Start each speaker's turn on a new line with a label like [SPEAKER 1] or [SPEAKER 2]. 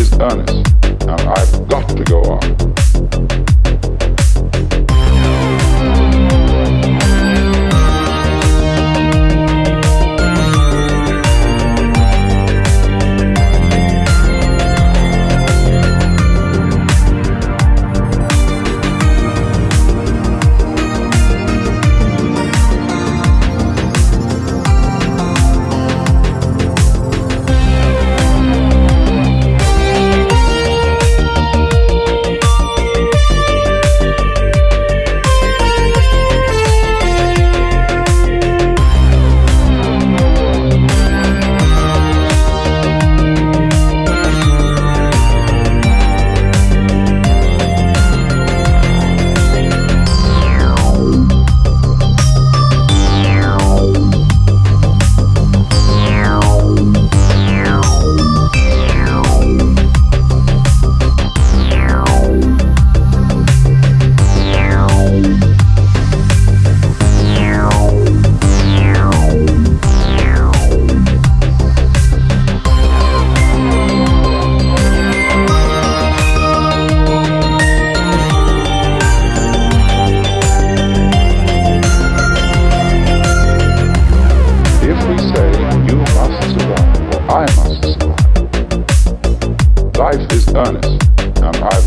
[SPEAKER 1] is earnest, and I've got to go on. I must. Life is earnest, and I